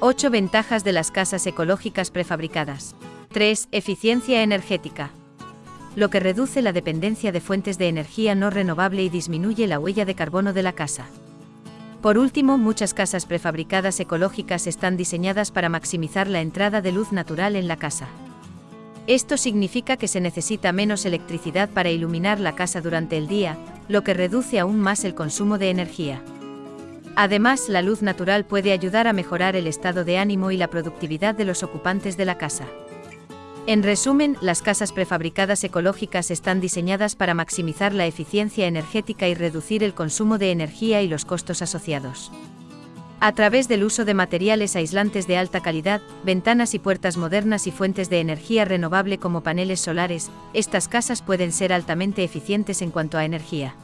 8 ventajas de las casas ecológicas prefabricadas. 3. Eficiencia energética. Lo que reduce la dependencia de fuentes de energía no renovable y disminuye la huella de carbono de la casa. Por último, muchas casas prefabricadas ecológicas están diseñadas para maximizar la entrada de luz natural en la casa. Esto significa que se necesita menos electricidad para iluminar la casa durante el día, lo que reduce aún más el consumo de energía. Además, la luz natural puede ayudar a mejorar el estado de ánimo y la productividad de los ocupantes de la casa. En resumen, las casas prefabricadas ecológicas están diseñadas para maximizar la eficiencia energética y reducir el consumo de energía y los costos asociados. A través del uso de materiales aislantes de alta calidad, ventanas y puertas modernas y fuentes de energía renovable como paneles solares, estas casas pueden ser altamente eficientes en cuanto a energía.